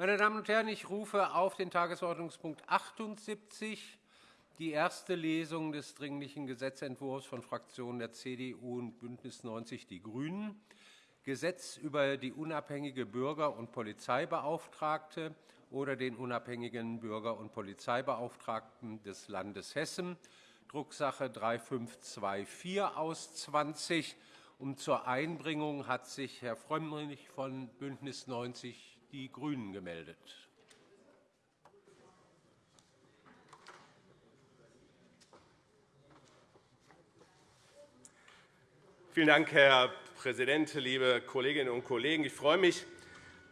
Meine Damen und Herren, ich rufe auf den Tagesordnungspunkt 78, die erste Lesung des Dringlichen Gesetzentwurfs von Fraktionen der CDU und BÜNDNIS 90 die GRÜNEN, Gesetz über die unabhängige Bürger- und Polizeibeauftragte oder den unabhängigen Bürger- und Polizeibeauftragten des Landes Hessen, Drucksache 3524 aus 20. Und zur Einbringung hat sich Herr Frömmrich von BÜNDNIS 90 die GRÜNEN gemeldet. Vielen Dank, Herr Präsident, liebe Kolleginnen und Kollegen! Ich freue mich,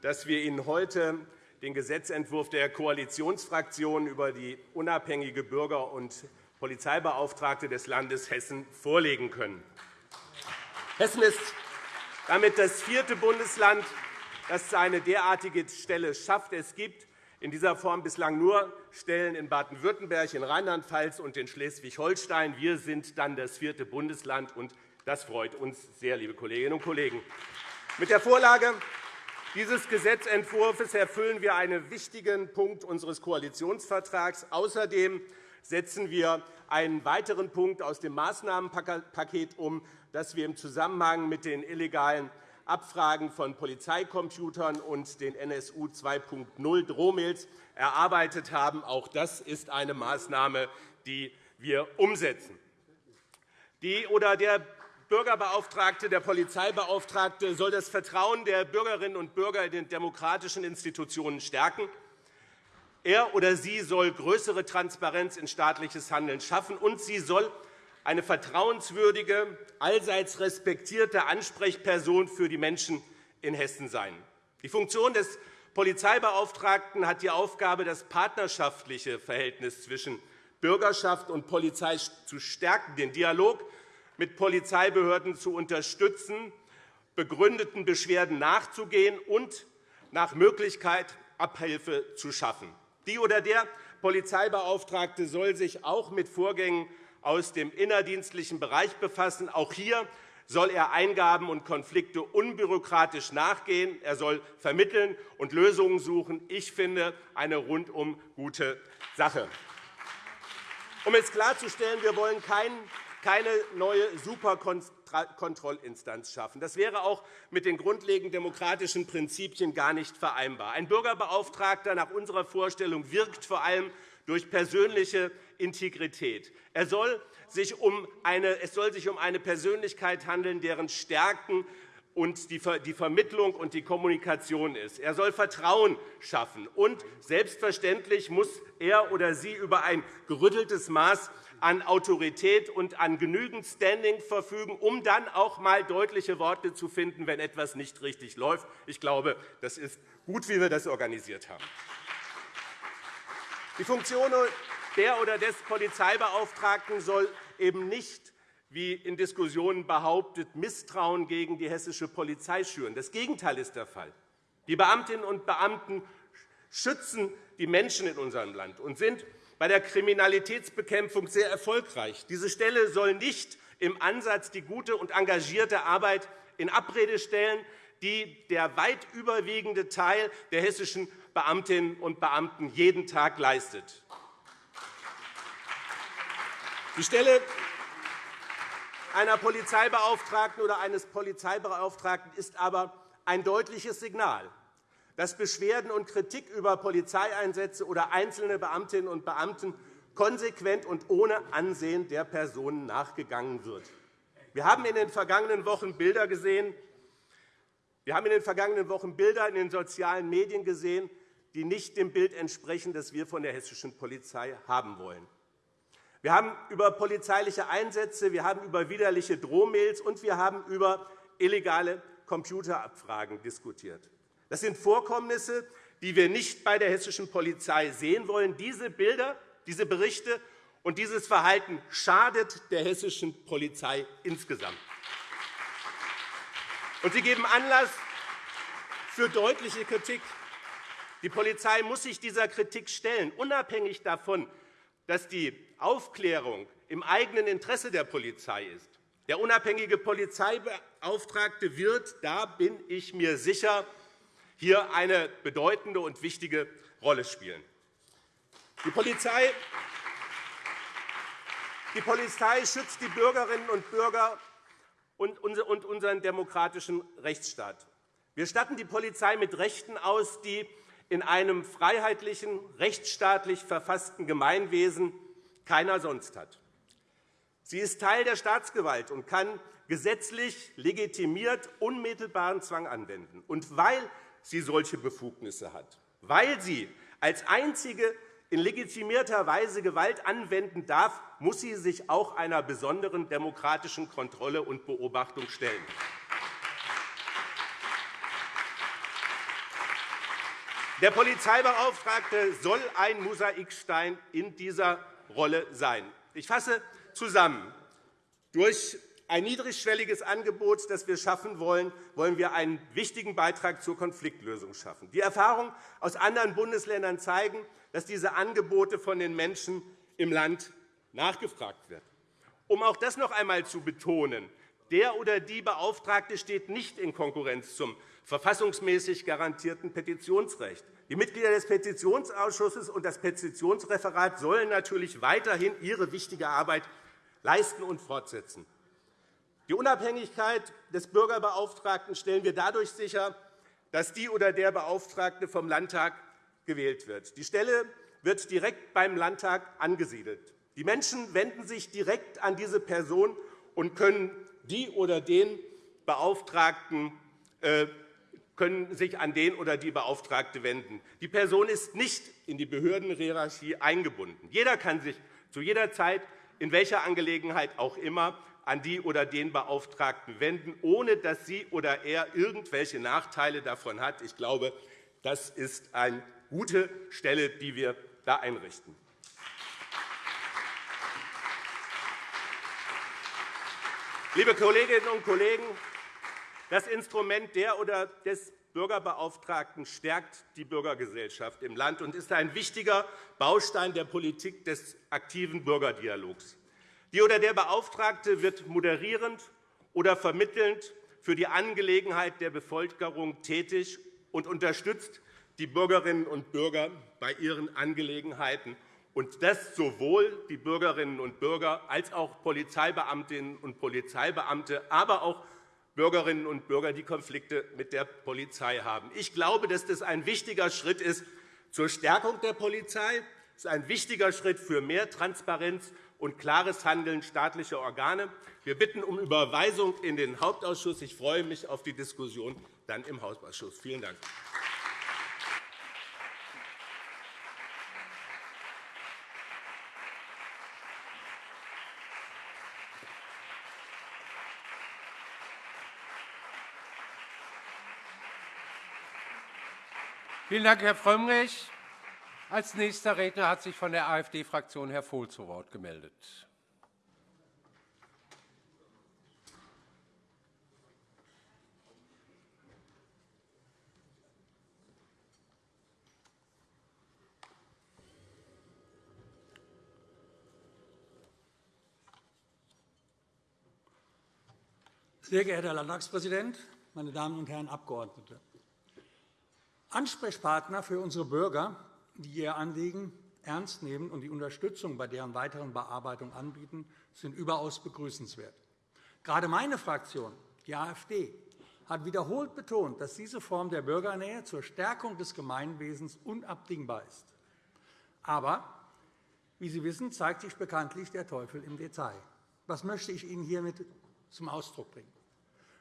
dass wir Ihnen heute den Gesetzentwurf der Koalitionsfraktionen über die unabhängige Bürger- und Polizeibeauftragte des Landes Hessen vorlegen können. Hessen ist damit das vierte Bundesland, das eine derartige Stelle schafft. Es gibt in dieser Form bislang nur Stellen in Baden-Württemberg, in Rheinland-Pfalz und in Schleswig-Holstein. Wir sind dann das vierte Bundesland, und das freut uns sehr, liebe Kolleginnen und Kollegen. Mit der Vorlage dieses Gesetzentwurfs erfüllen wir einen wichtigen Punkt unseres Koalitionsvertrags. Außerdem setzen wir einen weiteren Punkt aus dem Maßnahmenpaket um, das wir im Zusammenhang mit den illegalen Abfragen von Polizeicomputern und den NSU 2.0 Drohmails erarbeitet haben. Auch das ist eine Maßnahme, die wir umsetzen. Die oder der Bürgerbeauftragte, der Polizeibeauftragte soll das Vertrauen der Bürgerinnen und Bürger in den demokratischen Institutionen stärken. Er oder sie soll größere Transparenz in staatliches Handeln schaffen, und sie soll eine vertrauenswürdige, allseits respektierte Ansprechperson für die Menschen in Hessen sein. Die Funktion des Polizeibeauftragten hat die Aufgabe, das partnerschaftliche Verhältnis zwischen Bürgerschaft und Polizei zu stärken, den Dialog mit Polizeibehörden zu unterstützen, begründeten Beschwerden nachzugehen und nach Möglichkeit Abhilfe zu schaffen. Die oder der Polizeibeauftragte soll sich auch mit Vorgängen aus dem innerdienstlichen Bereich befassen. Auch hier soll er Eingaben und Konflikte unbürokratisch nachgehen. Er soll vermitteln und Lösungen suchen. Ich finde, eine rundum gute Sache. Um es klarzustellen, wir wollen keine neue Superkontrollinstanz schaffen. Das wäre auch mit den grundlegenden demokratischen Prinzipien gar nicht vereinbar. Ein Bürgerbeauftragter nach unserer Vorstellung wirkt vor allem durch persönliche Integrität. Er soll sich um eine, es soll sich um eine Persönlichkeit handeln, deren Stärken und die Vermittlung und die Kommunikation ist. Er soll Vertrauen schaffen. Und selbstverständlich muss er oder sie über ein gerütteltes Maß an Autorität und an genügend Standing verfügen, um dann auch einmal deutliche Worte zu finden, wenn etwas nicht richtig läuft. Ich glaube, das ist gut, wie wir das organisiert haben. Die Funktion der oder des Polizeibeauftragten soll eben nicht wie in Diskussionen behauptet, Misstrauen gegen die hessische Polizei schüren. Das Gegenteil ist der Fall. Die Beamtinnen und Beamten schützen die Menschen in unserem Land und sind bei der Kriminalitätsbekämpfung sehr erfolgreich. Diese Stelle soll nicht im Ansatz die gute und engagierte Arbeit in Abrede stellen, die der weit überwiegende Teil der hessischen Beamtinnen und Beamten jeden Tag leistet. Die Stelle einer Polizeibeauftragten oder eines Polizeibeauftragten ist aber ein deutliches Signal dass Beschwerden und Kritik über Polizeieinsätze oder einzelne Beamtinnen und Beamten konsequent und ohne Ansehen der Personen nachgegangen wird. Wir haben in den vergangenen Wochen Bilder gesehen, wir haben in den vergangenen Wochen Bilder in den sozialen Medien gesehen, die nicht dem Bild entsprechen, das wir von der hessischen Polizei haben wollen. Wir haben über polizeiliche Einsätze, wir haben über widerliche Drohmails und wir haben über illegale Computerabfragen diskutiert. Das sind Vorkommnisse, die wir nicht bei der hessischen Polizei sehen wollen. Diese Bilder, diese Berichte und dieses Verhalten schadet der hessischen Polizei insgesamt. Und sie geben Anlass für deutliche Kritik. Die Polizei muss sich dieser Kritik stellen, unabhängig davon, dass die Aufklärung im eigenen Interesse der Polizei ist. Der unabhängige Polizeibeauftragte wird, da bin ich mir sicher, hier eine bedeutende und wichtige Rolle spielen. Die Polizei die Polizei schützt die Bürgerinnen und Bürger und unseren demokratischen Rechtsstaat. Wir statten die Polizei mit Rechten aus, die in einem freiheitlichen, rechtsstaatlich verfassten Gemeinwesen keiner sonst hat. Sie ist Teil der Staatsgewalt und kann gesetzlich legitimiert unmittelbaren Zwang anwenden. Und weil sie solche Befugnisse hat, weil sie als einzige in legitimierter Weise Gewalt anwenden darf, muss sie sich auch einer besonderen demokratischen Kontrolle und Beobachtung stellen. Der Polizeibeauftragte soll ein Mosaikstein in dieser Rolle sein. Ich fasse zusammen. Durch ein niedrigschwelliges Angebot, das wir schaffen wollen, wollen wir einen wichtigen Beitrag zur Konfliktlösung schaffen. Die Erfahrungen aus anderen Bundesländern zeigen, dass diese Angebote von den Menschen im Land nachgefragt werden. Um auch das noch einmal zu betonen, der oder die Beauftragte steht nicht in Konkurrenz zum verfassungsmäßig garantierten Petitionsrecht. Die Mitglieder des Petitionsausschusses und das Petitionsreferat sollen natürlich weiterhin ihre wichtige Arbeit leisten und fortsetzen. Die Unabhängigkeit des Bürgerbeauftragten stellen wir dadurch sicher, dass die oder der Beauftragte vom Landtag gewählt wird. Die Stelle wird direkt beim Landtag angesiedelt. Die Menschen wenden sich direkt an diese Person und können die oder den Beauftragten äh, können sich an den oder die Beauftragte wenden. Die Person ist nicht in die Behördenhierarchie eingebunden. Jeder kann sich zu jeder Zeit, in welcher Angelegenheit auch immer, an die oder den Beauftragten wenden, ohne dass sie oder er irgendwelche Nachteile davon hat. Ich glaube, das ist eine gute Stelle, die wir da einrichten. Liebe Kolleginnen und Kollegen, das Instrument der oder des Bürgerbeauftragten stärkt die Bürgergesellschaft im Land und ist ein wichtiger Baustein der Politik des aktiven Bürgerdialogs. Die oder der Beauftragte wird moderierend oder vermittelnd für die Angelegenheit der Bevölkerung tätig und unterstützt die Bürgerinnen und Bürger bei ihren Angelegenheiten und das sowohl die Bürgerinnen und Bürger als auch Polizeibeamtinnen und Polizeibeamte, aber auch Bürgerinnen und Bürger, die Konflikte mit der Polizei haben. Ich glaube, dass das ein wichtiger Schritt ist zur Stärkung der Polizei. Es ist ein wichtiger Schritt für mehr Transparenz und klares Handeln staatlicher Organe. Wir bitten um Überweisung in den Hauptausschuss. Ich freue mich auf die Diskussion dann im Hausausschuss. Vielen Dank. Vielen Dank, Herr Frömmrich. Als nächster Redner hat sich von der AfD-Fraktion Herr Vohl zu Wort gemeldet. Sehr geehrter Herr Landtagspräsident, meine Damen und Herren Abgeordnete! Ansprechpartner für unsere Bürger, die ihr Anliegen ernst nehmen und die Unterstützung bei deren weiteren Bearbeitung anbieten, sind überaus begrüßenswert. Gerade meine Fraktion, die AfD, hat wiederholt betont, dass diese Form der Bürgernähe zur Stärkung des Gemeinwesens unabdingbar ist. Aber, wie Sie wissen, zeigt sich bekanntlich der Teufel im Detail. Was möchte ich Ihnen hiermit zum Ausdruck bringen?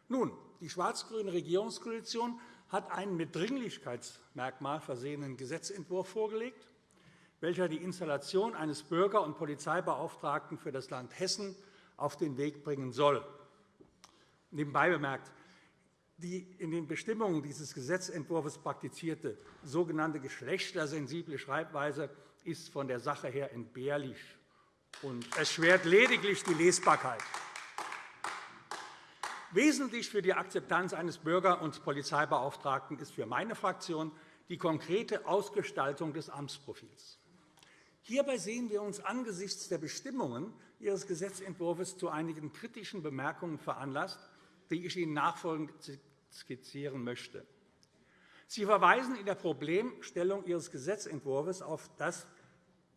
Nun, die schwarz-grüne Regierungskoalition hat einen mit Dringlichkeitsmerkmal versehenen Gesetzentwurf vorgelegt, welcher die Installation eines Bürger- und Polizeibeauftragten für das Land Hessen auf den Weg bringen soll. Nebenbei bemerkt, die in den Bestimmungen dieses Gesetzentwurfs praktizierte sogenannte geschlechtersensible Schreibweise ist von der Sache her entbehrlich und erschwert lediglich die Lesbarkeit. Wesentlich für die Akzeptanz eines Bürger- und Polizeibeauftragten ist für meine Fraktion die konkrete Ausgestaltung des Amtsprofils. Hierbei sehen wir uns angesichts der Bestimmungen Ihres Gesetzentwurfs zu einigen kritischen Bemerkungen veranlasst, die ich Ihnen nachfolgend skizzieren möchte. Sie verweisen in der Problemstellung Ihres Gesetzentwurfs auf das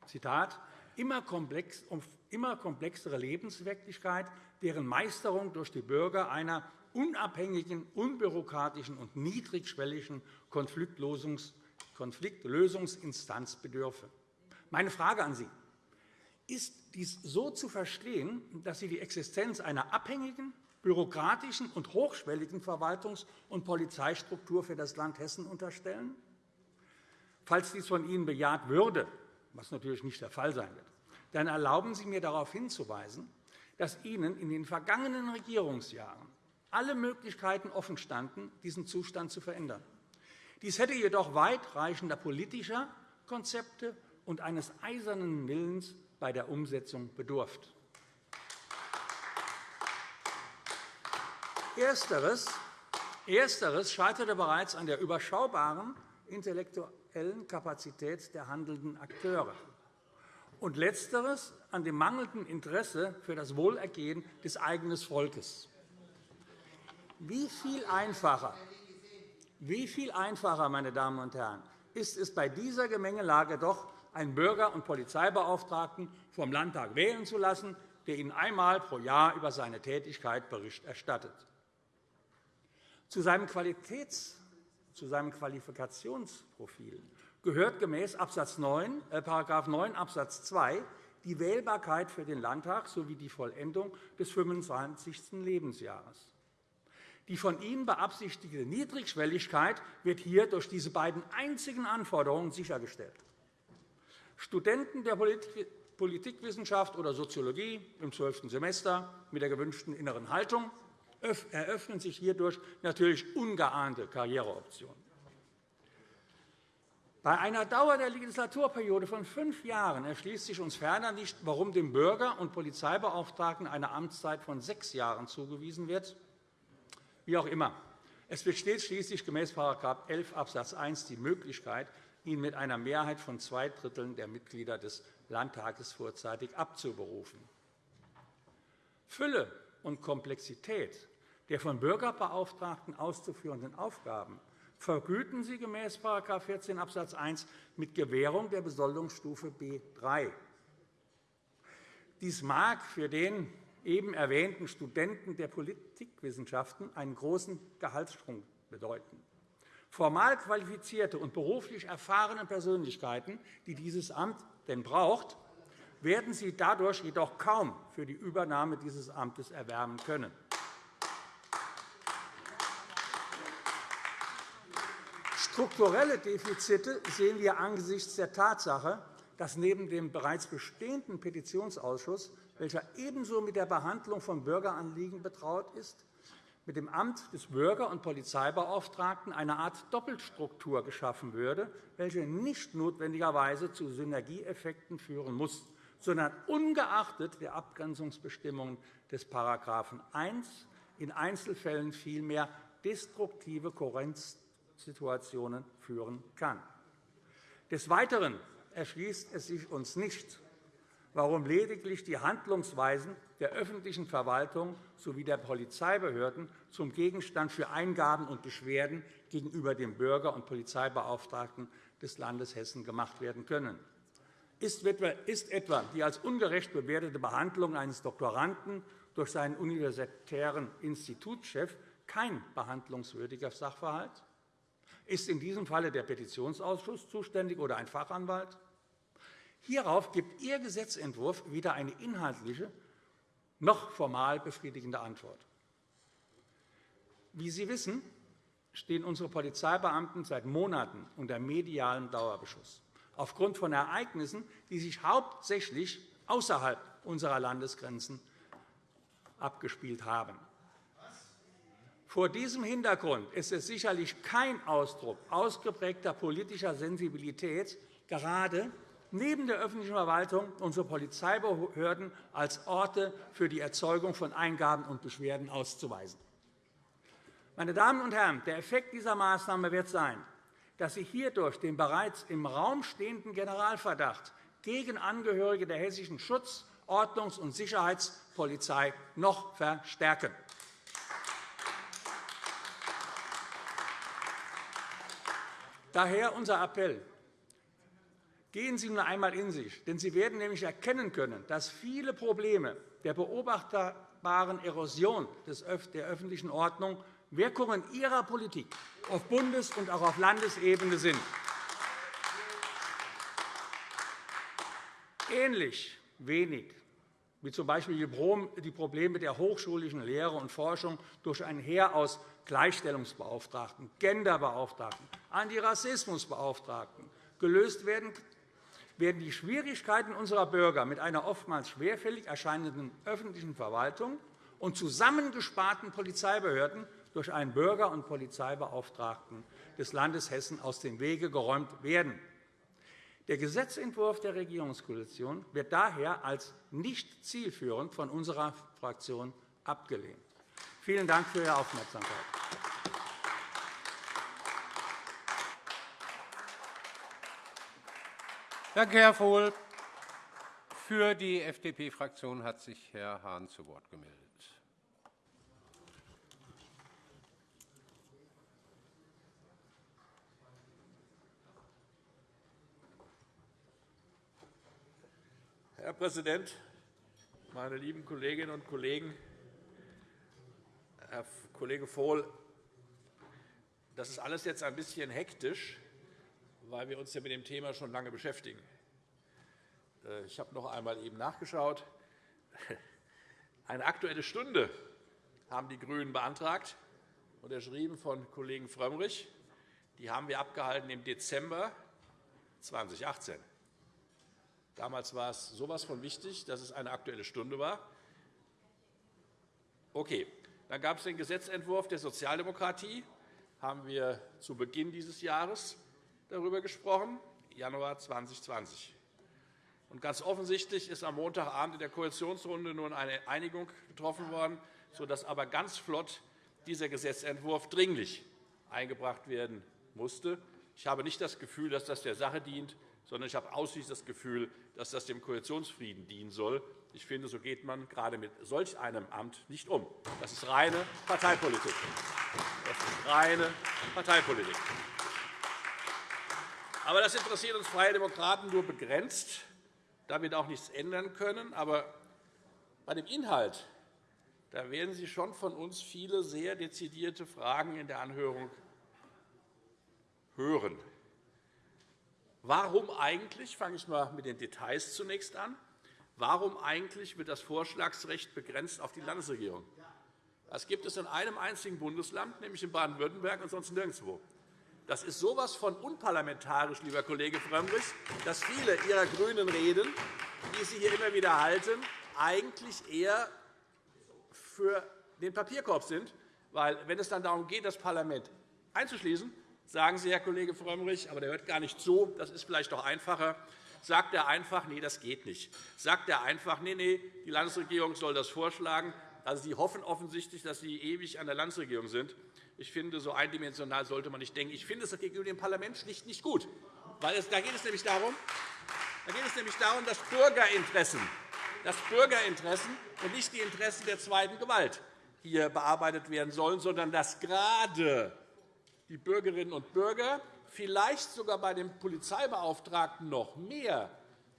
Zitat, immer, komplex, immer komplexere Lebenswirklichkeit, deren Meisterung durch die Bürger einer unabhängigen, unbürokratischen und niedrigschwelligen Konfliktlösungsinstanz bedürfe. Meine Frage an Sie. Ist dies so zu verstehen, dass Sie die Existenz einer abhängigen, bürokratischen und hochschwelligen Verwaltungs- und Polizeistruktur für das Land Hessen unterstellen? Falls dies von Ihnen bejaht würde, was natürlich nicht der Fall sein wird, dann erlauben Sie mir darauf hinzuweisen, dass Ihnen in den vergangenen Regierungsjahren alle Möglichkeiten offenstanden, diesen Zustand zu verändern. Dies hätte jedoch weitreichender politischer Konzepte und eines eisernen Willens bei der Umsetzung bedurft. Ersteres, Ersteres scheiterte bereits an der überschaubaren intellektuellen Kapazität der handelnden Akteure und Letzteres an dem mangelnden Interesse für das Wohlergehen des eigenen Volkes. Wie viel einfacher, wie viel einfacher, meine Damen und Herren, ist es bei dieser Gemengelage doch, einen Bürger- und Polizeibeauftragten vom Landtag wählen zu lassen, der Ihnen einmal pro Jahr über seine Tätigkeit Bericht erstattet. Zu seinem, Qualitäts-, zu seinem Qualifikationsprofil gehört gemäß Absatz 9, äh, 9 Abs. 2 die Wählbarkeit für den Landtag sowie die Vollendung des 25. Lebensjahres. Die von Ihnen beabsichtigte Niedrigschwelligkeit wird hier durch diese beiden einzigen Anforderungen sichergestellt. Studenten der Politikwissenschaft oder Soziologie im 12. Semester mit der gewünschten inneren Haltung eröffnen sich hierdurch natürlich ungeahnte Karriereoptionen. Bei einer Dauer der Legislaturperiode von fünf Jahren erschließt sich uns ferner nicht, warum dem Bürger- und Polizeibeauftragten eine Amtszeit von sechs Jahren zugewiesen wird. Wie auch immer. Es besteht schließlich gemäß § 11 Abs. 1 die Möglichkeit, ihn mit einer Mehrheit von zwei Dritteln der Mitglieder des Landtages vorzeitig abzuberufen. Fülle und Komplexität der von Bürgerbeauftragten auszuführenden Aufgaben vergüten Sie gemäß § 14 Abs. 1 mit Gewährung der Besoldungsstufe B 3. Dies mag für den eben erwähnten Studenten der Politikwissenschaften einen großen Gehaltssprung bedeuten. Formal qualifizierte und beruflich erfahrene Persönlichkeiten, die dieses Amt denn braucht, werden Sie dadurch jedoch kaum für die Übernahme dieses Amtes erwärmen können. Strukturelle Defizite sehen wir angesichts der Tatsache, dass neben dem bereits bestehenden Petitionsausschuss, welcher ebenso mit der Behandlung von Bürgeranliegen betraut ist, mit dem Amt des Bürger- und Polizeibeauftragten eine Art Doppelstruktur geschaffen würde, welche nicht notwendigerweise zu Synergieeffekten führen muss, sondern ungeachtet der Abgrenzungsbestimmungen des § 1 in Einzelfällen vielmehr destruktive Kohärenz Situationen führen kann. Des Weiteren erschließt es sich uns nicht, warum lediglich die Handlungsweisen der öffentlichen Verwaltung sowie der Polizeibehörden zum Gegenstand für Eingaben und Beschwerden gegenüber dem Bürger- und Polizeibeauftragten des Landes Hessen gemacht werden können. Ist etwa die als ungerecht bewertete Behandlung eines Doktoranden durch seinen universitären Institutschef kein behandlungswürdiger Sachverhalt? Ist in diesem Falle der Petitionsausschuss zuständig oder ein Fachanwalt? Hierauf gibt Ihr Gesetzentwurf weder eine inhaltliche noch formal befriedigende Antwort. Wie Sie wissen, stehen unsere Polizeibeamten seit Monaten unter medialem Dauerbeschuss aufgrund von Ereignissen, die sich hauptsächlich außerhalb unserer Landesgrenzen abgespielt haben. Vor diesem Hintergrund ist es sicherlich kein Ausdruck ausgeprägter politischer Sensibilität, gerade neben der öffentlichen Verwaltung unsere Polizeibehörden als Orte für die Erzeugung von Eingaben und Beschwerden auszuweisen. Meine Damen und Herren, der Effekt dieser Maßnahme wird sein, dass Sie hierdurch den bereits im Raum stehenden Generalverdacht gegen Angehörige der hessischen Schutz-, Ordnungs- und Sicherheitspolizei noch verstärken. Daher unser Appell. Gehen Sie nun einmal in sich, denn Sie werden nämlich erkennen können, dass viele Probleme der beobachtbaren Erosion der öffentlichen Ordnung Wirkungen Ihrer Politik auf Bundes- und auch auf Landesebene sind. Ähnlich wenig wie z.B. die Probleme der hochschulischen Lehre und Forschung durch ein Heer aus Gleichstellungsbeauftragten, Genderbeauftragten, Antirassismusbeauftragten gelöst werden, werden die Schwierigkeiten unserer Bürger mit einer oftmals schwerfällig erscheinenden öffentlichen Verwaltung und zusammengesparten Polizeibehörden durch einen Bürger- und Polizeibeauftragten des Landes Hessen aus dem Wege geräumt werden. Der Gesetzentwurf der Regierungskoalition wird daher als nicht zielführend von unserer Fraktion abgelehnt. Vielen Dank für Ihre Aufmerksamkeit. Danke, Herr Vohl. Für die FDP-Fraktion hat sich Herr Hahn zu Wort gemeldet. Herr Präsident, meine lieben Kolleginnen und Kollegen! Herr Kollege Vohl, das ist alles jetzt ein bisschen hektisch, weil wir uns ja mit dem Thema schon lange beschäftigen. Äh, ich habe noch einmal eben nachgeschaut. Eine Aktuelle Stunde haben die GRÜNEN beantragt, unterschrieben von Kollegen Frömmrich. Die haben wir abgehalten im Dezember 2018. Damals war es so etwas von wichtig, dass es eine Aktuelle Stunde war. Okay. Dann gab es den Gesetzentwurf der Sozialdemokratie. haben wir zu Beginn dieses Jahres darüber gesprochen, Januar 2020. Und ganz offensichtlich ist am Montagabend in der Koalitionsrunde nun eine Einigung getroffen worden, sodass aber ganz flott dieser Gesetzentwurf dringlich eingebracht werden musste. Ich habe nicht das Gefühl, dass das der Sache dient, sondern ich habe ausschließlich das Gefühl, dass das dem Koalitionsfrieden dienen soll. Ich finde, so geht man gerade mit solch einem Amt nicht um. Das ist reine Parteipolitik. Das ist reine Parteipolitik. Aber das interessiert uns Freie Demokraten nur begrenzt, da wir auch nichts ändern können. Aber bei dem Inhalt da werden Sie schon von uns viele sehr dezidierte Fragen in der Anhörung hören. Warum eigentlich, fange ich mal mit den Details zunächst an, warum eigentlich wird das Vorschlagsrecht begrenzt auf die Landesregierung? Das gibt es in einem einzigen Bundesland, nämlich in Baden-Württemberg und sonst nirgendwo. Das ist so etwas von unparlamentarisch, lieber Kollege Frömmrich, dass viele Ihrer grünen Reden, die Sie hier immer wieder halten, eigentlich eher für den Papierkorb sind. Weil, wenn es dann darum geht, das Parlament einzuschließen, Sagen Sie, Herr Kollege Frömmrich, aber der hört gar nicht zu, das ist vielleicht doch einfacher. Sagt er einfach, nee, das geht nicht. Sagt er einfach, nee, nee, die Landesregierung soll das vorschlagen. Also, Sie hoffen offensichtlich, dass Sie ewig an der Landesregierung sind. Ich finde, so eindimensional sollte man nicht denken. Ich finde es gegenüber dem Parlament schlicht nicht gut. Weil es, da, geht es nämlich darum, da geht es nämlich darum, dass Bürgerinteressen, dass Bürgerinteressen und nicht die Interessen der zweiten Gewalt hier bearbeitet werden sollen, sondern dass gerade die Bürgerinnen und Bürger, vielleicht sogar bei dem Polizeibeauftragten noch mehr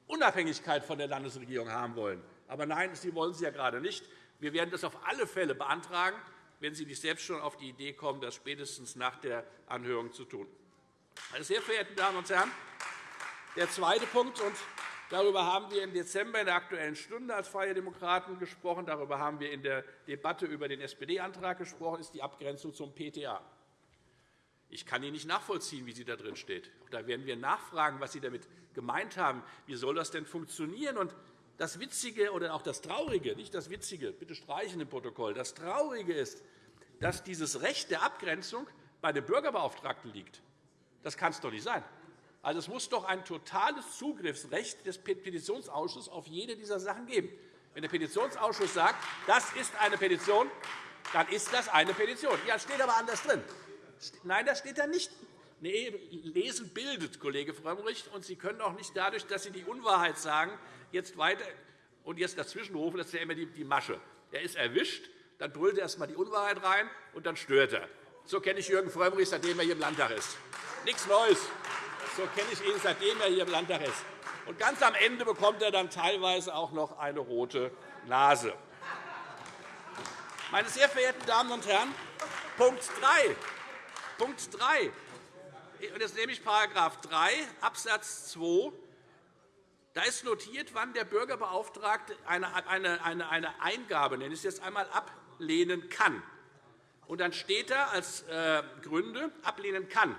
Unabhängigkeit von der Landesregierung haben wollen. Aber nein, Sie wollen sie ja gerade nicht. Wir werden das auf alle Fälle beantragen, wenn Sie nicht selbst schon auf die Idee kommen, das spätestens nach der Anhörung zu tun. Meine sehr verehrten Damen und Herren, der zweite Punkt, und darüber haben wir im Dezember in der Aktuellen Stunde als Freie Demokraten gesprochen, darüber haben wir in der Debatte über den SPD-Antrag gesprochen, ist die Abgrenzung zum PTA. Ich kann Ihnen nicht nachvollziehen, wie sie da drin steht. Da werden wir nachfragen, was Sie damit gemeint haben. Wie soll das denn funktionieren? Und das Witzige oder auch das Traurige, nicht das Witzige, bitte streichen im Protokoll, das Traurige ist, dass dieses Recht der Abgrenzung bei dem Bürgerbeauftragten liegt. Das kann es doch nicht sein. Also, es muss doch ein totales Zugriffsrecht des Petitionsausschusses auf jede dieser Sachen geben. Wenn der Petitionsausschuss sagt, das ist eine Petition, dann ist das eine Petition. Ja, steht aber anders drin. Nein, das steht da nicht. Nee, Lesen bildet, Kollege Frömmrich. Und Sie können auch nicht dadurch, dass Sie die Unwahrheit sagen, jetzt weiter und jetzt dazwischenrufen. Das ist ja immer die Masche. Er ist erwischt, dann brüllt er erst einmal die Unwahrheit rein, und dann stört er. So kenne ich Jürgen Frömmrich, seitdem er hier im Landtag ist. Nichts Neues. So kenne ich ihn, seitdem er hier im Landtag ist. Und ganz am Ende bekommt er dann teilweise auch noch eine rote Nase. Meine sehr verehrten Damen und Herren, Punkt 3. Punkt 3. Jetzt nehme ich § 3 Abs. 2. Da ist notiert, wann der Bürgerbeauftragte eine, Eingabe, nenne ich es jetzt einmal, ablehnen kann. Und dann steht da als äh, Gründe, ablehnen kann,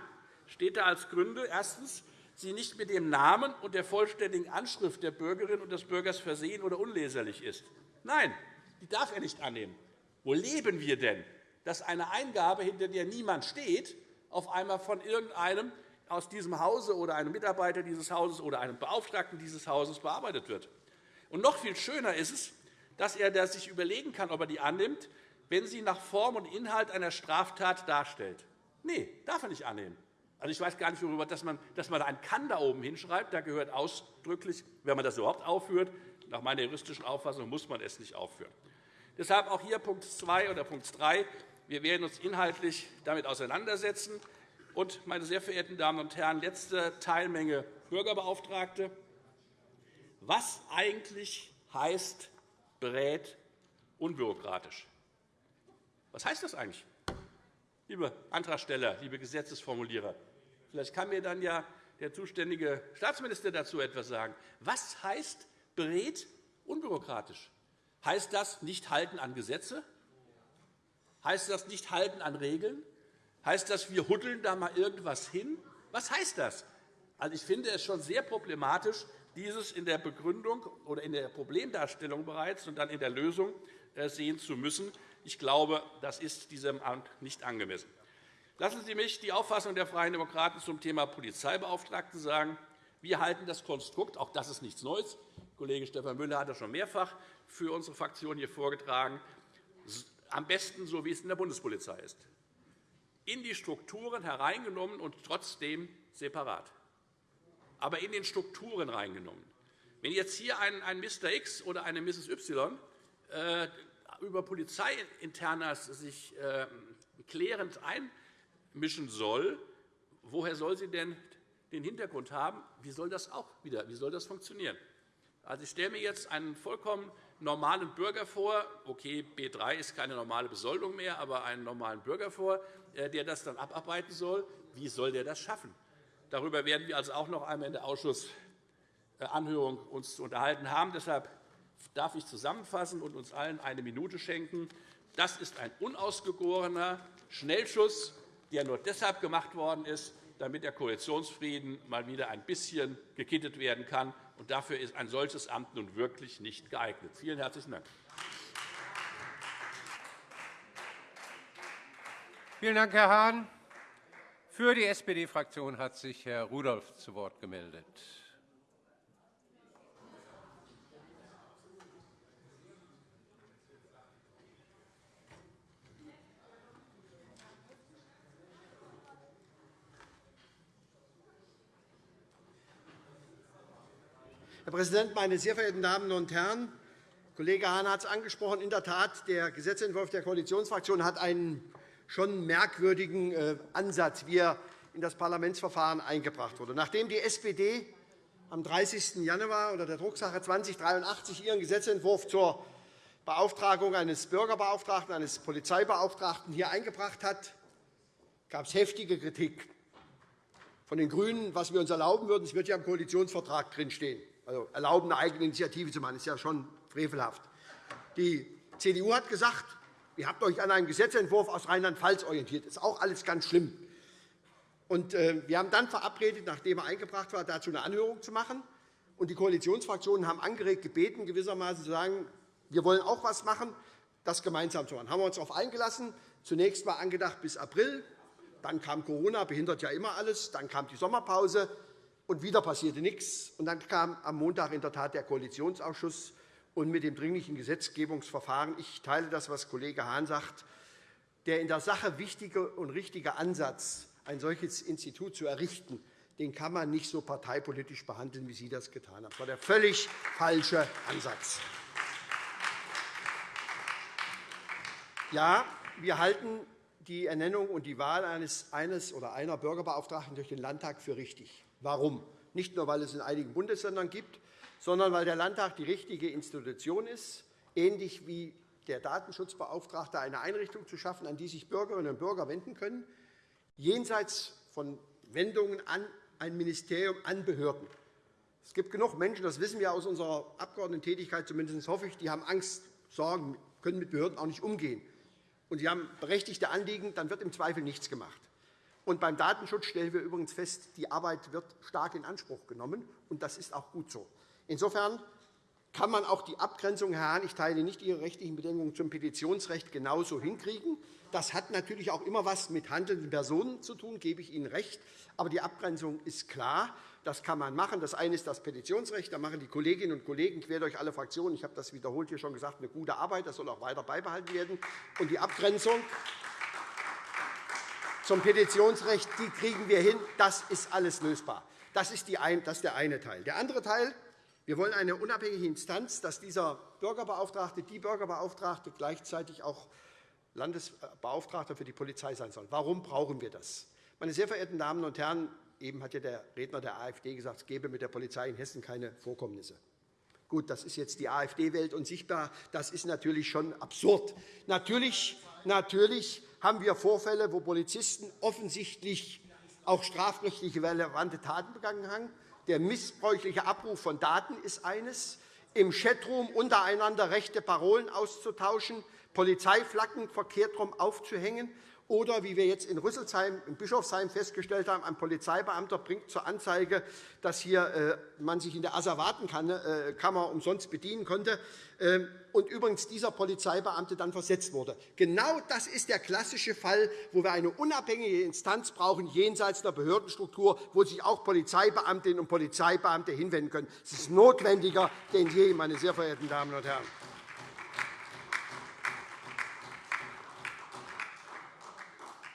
steht da als Gründe erstens, sie nicht mit dem Namen und der vollständigen Anschrift der Bürgerin und des Bürgers versehen oder unleserlich ist. Nein, die darf er nicht annehmen. Wo leben wir denn, dass eine Eingabe, hinter der niemand steht, auf einmal von irgendeinem aus diesem Hause oder einem Mitarbeiter dieses Hauses oder einem Beauftragten dieses Hauses bearbeitet wird? Und noch viel schöner ist es, dass er sich überlegen kann, ob er die annimmt, wenn sie nach Form und Inhalt einer Straftat darstellt. Nein, darf er nicht annehmen. Also, ich weiß gar nicht, worüber, dass man, dass man ein Kann da oben hinschreibt. Da gehört ausdrücklich, wenn man das überhaupt aufführt, nach meiner juristischen Auffassung muss man es nicht aufführen. Deshalb auch hier Punkt 2 oder Punkt 3. Wir werden uns inhaltlich damit auseinandersetzen. Und, meine sehr verehrten Damen und Herren, letzte Teilmenge Bürgerbeauftragte. Was eigentlich heißt berät unbürokratisch? Was heißt das eigentlich, liebe Antragsteller, liebe Gesetzesformulierer? Vielleicht kann mir dann ja der zuständige Staatsminister dazu etwas sagen. Was heißt berät unbürokratisch? Heißt das nicht halten an Gesetze? Heißt das nicht halten an Regeln? Heißt das, wir huddeln da mal irgendwas hin? Was heißt das? Also, ich finde es schon sehr problematisch, dieses in der Begründung oder in der Problemdarstellung bereits und dann in der Lösung äh, sehen zu müssen. Ich glaube, das ist diesem Amt nicht angemessen. Lassen Sie mich die Auffassung der Freien Demokraten zum Thema Polizeibeauftragten sagen. Wir halten das Konstrukt, auch das ist nichts Neues, Kollege Stefan Müller hat das schon mehrfach für unsere Fraktion hier vorgetragen, am besten so, wie es in der Bundespolizei ist, in die Strukturen hereingenommen und trotzdem separat, aber in den Strukturen reingenommen. Wenn jetzt hier ein Mr. X oder eine Mrs. Y äh, über Polizeiinternas sich ähm, klärend einmischen soll, woher soll sie denn den Hintergrund haben? Wie soll das auch wieder wie soll das funktionieren? Also, ich stelle mir jetzt einen vollkommen normalen Bürger vor, okay, B 3 ist keine normale Besoldung mehr, aber einen normalen Bürger vor, äh, der das dann abarbeiten soll. Wie soll der das schaffen? Darüber werden wir also auch noch einmal in der Ausschussanhörung uns unterhalten haben. Deshalb darf ich zusammenfassen und uns allen eine Minute schenken. Das ist ein unausgegorener Schnellschuss, der nur deshalb gemacht worden ist, damit der Koalitionsfrieden mal wieder ein bisschen gekittet werden kann. Und dafür ist ein solches Amt nun wirklich nicht geeignet. Vielen herzlichen Dank. Vielen Dank, Herr Hahn. Für die SPD-Fraktion hat sich Herr Rudolph zu Wort gemeldet. Herr Präsident, meine sehr verehrten Damen und Herren! Kollege Hahn hat es angesprochen. In der Tat, der Gesetzentwurf der Koalitionsfraktion hat einen schon merkwürdigen äh, Ansatz, wie er in das Parlamentsverfahren eingebracht wurde. Nachdem die SPD am 30. Januar oder der Drucksache 2083 ihren Gesetzentwurf zur Beauftragung eines Bürgerbeauftragten, eines Polizeibeauftragten hier eingebracht hat, gab es heftige Kritik von den GRÜNEN, was wir uns erlauben würden. Es wird ja im Koalitionsvertrag drinstehen also erlauben, eine eigene Initiative zu machen. Das ist ja schon frevelhaft. Die CDU hat gesagt, ihr habt euch an einem Gesetzentwurf aus Rheinland-Pfalz orientiert. Das ist auch alles ganz schlimm. Und, äh, wir haben dann verabredet, nachdem er eingebracht war, dazu eine Anhörung zu machen. Und die Koalitionsfraktionen haben angeregt gebeten, gewissermaßen zu sagen, wir wollen auch etwas machen, das gemeinsam zu machen. Haben wir uns darauf eingelassen. Zunächst war angedacht bis April. Dann kam Corona, behindert ja immer alles. Dann kam die Sommerpause. Und wieder passierte nichts. Und dann kam am Montag in der Tat der Koalitionsausschuss und mit dem dringlichen Gesetzgebungsverfahren. Ich teile das, was Kollege Hahn sagt. Der in der Sache wichtige und richtige Ansatz, ein solches Institut zu errichten, den kann man nicht so parteipolitisch behandeln, wie Sie das getan haben. Das war der völlig falsche Ansatz. Ja, wir halten die Ernennung und die Wahl eines, eines oder einer Bürgerbeauftragten durch den Landtag für richtig. Warum? Nicht nur, weil es in einigen Bundesländern gibt, sondern weil der Landtag die richtige Institution ist, ähnlich wie der Datenschutzbeauftragte eine Einrichtung zu schaffen, an die sich Bürgerinnen und Bürger wenden können, jenseits von Wendungen an ein Ministerium, an Behörden. Es gibt genug Menschen, das wissen wir aus unserer Abgeordnetentätigkeit, zumindest hoffe ich, die haben Angst, Sorgen, können mit Behörden auch nicht umgehen. Und sie haben berechtigte Anliegen, dann wird im Zweifel nichts gemacht. Und beim Datenschutz stellen wir übrigens fest, die Arbeit wird stark in Anspruch genommen, und das ist auch gut so. Insofern kann man auch die Abgrenzung, Herr Hahn, ich teile nicht Ihre rechtlichen Bedingungen zum Petitionsrecht genauso hinkriegen. Das hat natürlich auch immer etwas mit handelnden Personen zu tun, gebe ich Ihnen recht. Aber die Abgrenzung ist klar. Das kann man machen. Das eine ist das Petitionsrecht. Da machen die Kolleginnen und Kollegen quer durch alle Fraktionen, ich habe das wiederholt hier schon gesagt, eine gute Arbeit. Das soll auch weiter beibehalten werden. Und die Abgrenzung zum Petitionsrecht die kriegen wir hin. Das ist alles lösbar. Das ist, der eine Teil. Der andere Teil wir wollen eine unabhängige Instanz, dass dieser Bürgerbeauftragte, die Bürgerbeauftragte gleichzeitig auch Landesbeauftragter für die Polizei sein soll. Warum brauchen wir das? Meine sehr verehrten Damen und Herren, eben hat ja der Redner der AfD gesagt, es gebe mit der Polizei in Hessen keine Vorkommnisse. Gut, das ist jetzt die AfD-Welt unsichtbar. Das ist natürlich schon absurd. Natürlich, natürlich haben wir Vorfälle, wo Polizisten offensichtlich auch strafrechtlich relevante Taten begangen haben. Der missbräuchliche Abruf von Daten ist eines, im Chatroom untereinander rechte Parolen auszutauschen, Polizeiflaggen verkehrt herum aufzuhängen oder, wie wir jetzt in Rüsselsheim, in Bischofsheim festgestellt haben, ein Polizeibeamter bringt zur Anzeige, dass hier äh, man sich in der Asservatenkammer äh, umsonst bedienen konnte ähm, und übrigens dieser Polizeibeamte dann versetzt wurde. Genau das ist der klassische Fall, wo wir eine unabhängige Instanz brauchen, jenseits der Behördenstruktur, wo sich auch Polizeibeamtinnen und Polizeibeamte hinwenden können. Es ist notwendiger denn je, meine sehr verehrten Damen und Herren.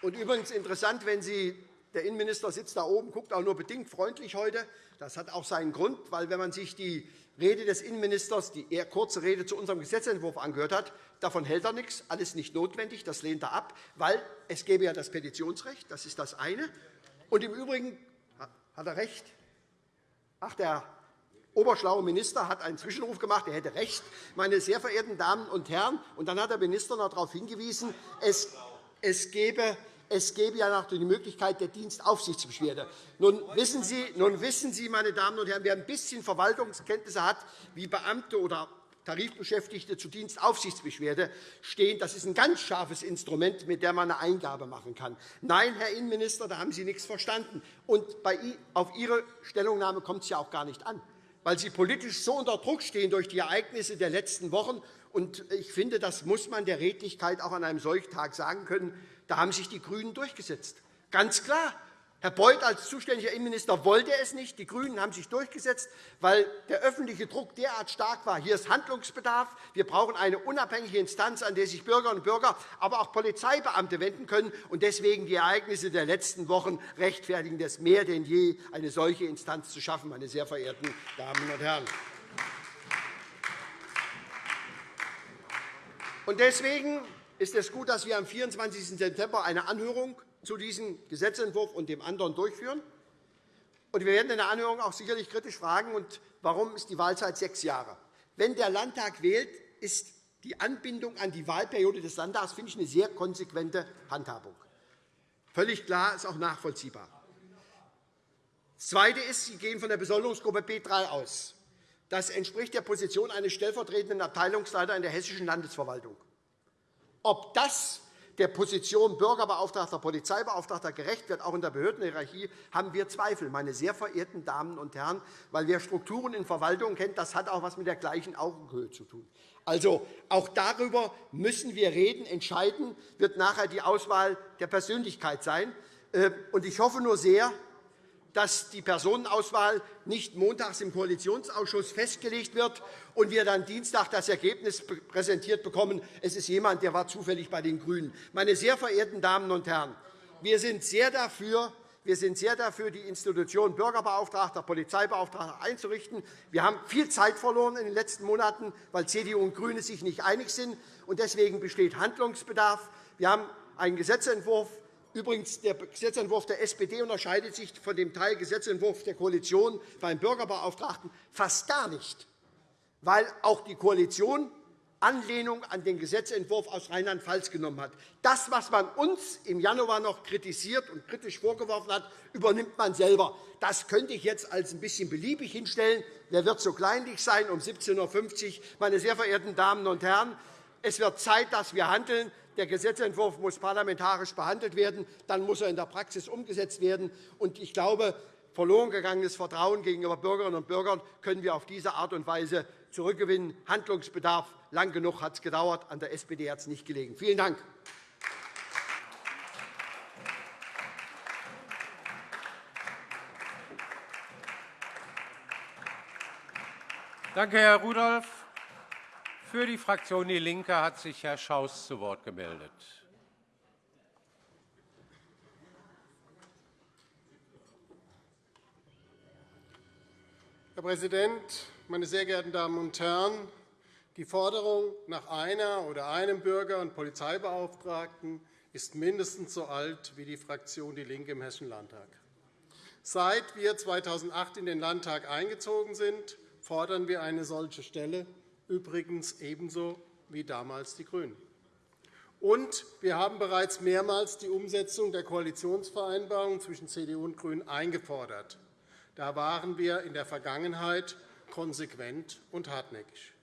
Und übrigens interessant, wenn Sie der Innenminister sitzt da oben, guckt auch nur bedingt freundlich heute. Das hat auch seinen Grund, weil wenn man sich die Rede des Innenministers, die eher kurze Rede zu unserem Gesetzentwurf angehört hat, davon hält er nichts, alles nicht notwendig, das lehnt er ab, weil es gäbe ja das Petitionsrecht, das ist das eine. Und im Übrigen hat er recht. Ach, der oberschlaue Minister hat einen Zwischenruf gemacht, er hätte recht, meine sehr verehrten Damen und Herren. Und dann hat der Minister noch darauf hingewiesen, es, es gebe es gäbe ja noch die Möglichkeit der Dienstaufsichtsbeschwerde. Nun wissen, Sie, nun wissen Sie, meine Damen und Herren, wer ein bisschen Verwaltungskenntnisse hat, wie Beamte oder Tarifbeschäftigte zu Dienstaufsichtsbeschwerde stehen. Das ist ein ganz scharfes Instrument, mit dem man eine Eingabe machen kann. Nein, Herr Innenminister, da haben Sie nichts verstanden. Und auf Ihre Stellungnahme kommt es ja auch gar nicht an, weil Sie politisch so unter Druck stehen durch die Ereignisse der letzten Wochen. Und ich finde, das muss man der Redlichkeit auch an einem solchen Tag sagen können. Da haben sich die GRÜNEN durchgesetzt. Ganz klar. Herr Beuth als zuständiger Innenminister wollte es nicht. Die GRÜNEN haben sich durchgesetzt, weil der öffentliche Druck derart stark war. Hier ist Handlungsbedarf. Wir brauchen eine unabhängige Instanz, an der sich Bürgerinnen und Bürger, aber auch Polizeibeamte wenden können. Und deswegen die Ereignisse der letzten Wochen rechtfertigen es mehr denn je, eine solche Instanz zu schaffen, meine sehr verehrten Damen und Herren. Und deswegen ist es gut, dass wir am 24. September eine Anhörung zu diesem Gesetzentwurf und dem anderen durchführen. wir werden in der Anhörung auch sicherlich kritisch fragen, warum ist die Wahlzeit sechs Jahre Wenn der Landtag wählt, ist die Anbindung an die Wahlperiode des Landtags finde ich, eine sehr konsequente Handhabung. Völlig klar, ist auch nachvollziehbar. Das Zweite ist, Sie gehen von der Besoldungsgruppe B3 aus. Das entspricht der Position eines stellvertretenden Abteilungsleiters in der hessischen Landesverwaltung. Ob das der Position Bürgerbeauftragter, Polizeibeauftragter gerecht wird, auch in der Behördenhierarchie, haben wir Zweifel, meine sehr verehrten Damen und Herren, weil wer Strukturen in Verwaltung kennt, das hat auch etwas mit der gleichen Augenhöhe zu tun. Also, auch darüber müssen wir reden. Entscheiden wird nachher die Auswahl der Persönlichkeit sein. Äh, ich hoffe nur sehr, dass die Personenauswahl nicht montags im Koalitionsausschuss festgelegt wird und wir dann Dienstag das Ergebnis präsentiert bekommen, es ist jemand, der war zufällig bei den GRÜNEN. Meine sehr verehrten Damen und Herren, wir sind sehr dafür, wir sind sehr dafür, die Institution Bürgerbeauftragter, Polizeibeauftragter einzurichten. Wir haben viel Zeit verloren in den letzten Monaten, weil CDU und GRÜNE sich nicht einig sind. Deswegen besteht Handlungsbedarf. Wir haben einen Gesetzentwurf. Übrigens, der Gesetzentwurf der SPD unterscheidet sich von dem Teilgesetzentwurf der Koalition beim Bürgerbeauftragten fast gar nicht, weil auch die Koalition Anlehnung an den Gesetzentwurf aus Rheinland-Pfalz genommen hat. Das, was man uns im Januar noch kritisiert und kritisch vorgeworfen hat, übernimmt man selber. Das könnte ich jetzt als ein bisschen beliebig hinstellen. Wer wird so kleinlich sein um 17.50 Uhr? Meine sehr verehrten Damen und Herren, es wird Zeit, dass wir handeln. Der Gesetzentwurf muss parlamentarisch behandelt werden. Dann muss er in der Praxis umgesetzt werden. Ich glaube, verloren gegangenes Vertrauen gegenüber Bürgerinnen und Bürgern können wir auf diese Art und Weise zurückgewinnen. Handlungsbedarf Lang genug hat es gedauert. An der SPD hat es nicht gelegen. Vielen Dank. Danke, Herr Rudolph. Für die Fraktion DIE LINKE hat sich Herr Schaus zu Wort gemeldet. Herr Präsident, meine sehr geehrten Damen und Herren! Die Forderung nach einer oder einem Bürger- und Polizeibeauftragten ist mindestens so alt wie die Fraktion DIE LINKE im Hessischen Landtag. Seit wir 2008 in den Landtag eingezogen sind, fordern wir eine solche Stelle, übrigens ebenso wie damals die GRÜNEN. Und wir haben bereits mehrmals die Umsetzung der Koalitionsvereinbarung zwischen CDU und GRÜNEN eingefordert. Da waren wir in der Vergangenheit konsequent und hartnäckig.